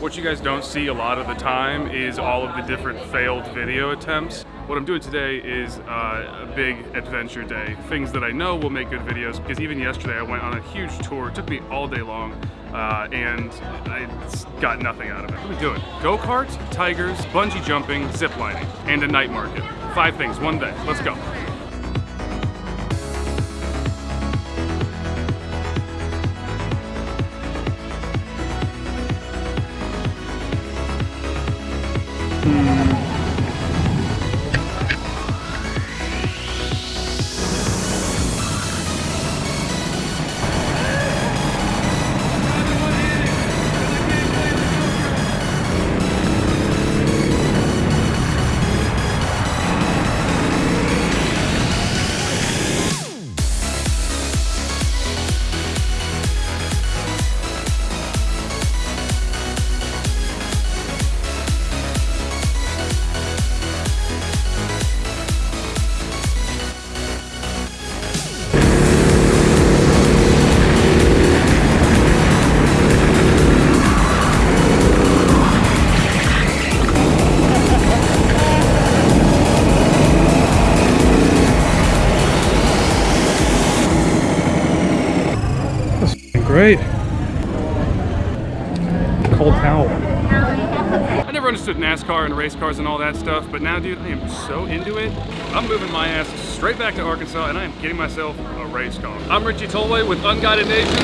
What you guys don't see a lot of the time is all of the different failed video attempts. What I'm doing today is uh, a big adventure day. Things that I know will make good videos because even yesterday I went on a huge tour. It took me all day long uh, and I got nothing out of it. What are we doing? Go-karts, tigers, bungee jumping, zip lining, and a night market. Five things, one day. Let's go. Great. Cold towel. I never understood NASCAR and race cars and all that stuff, but now, dude, I am so into it. I'm moving my ass straight back to Arkansas, and I am getting myself a race car. I'm Richie Tolway with Unguided Nations,